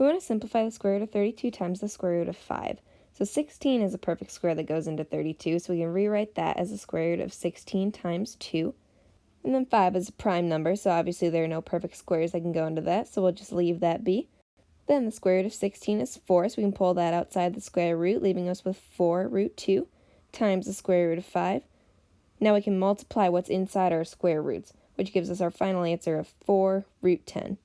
We want to simplify the square root of 32 times the square root of 5. So 16 is a perfect square that goes into 32, so we can rewrite that as the square root of 16 times 2. And then 5 is a prime number, so obviously there are no perfect squares that can go into that, so we'll just leave that be. Then the square root of 16 is 4, so we can pull that outside the square root, leaving us with 4 root 2 times the square root of 5. Now we can multiply what's inside our square roots, which gives us our final answer of 4 root 10.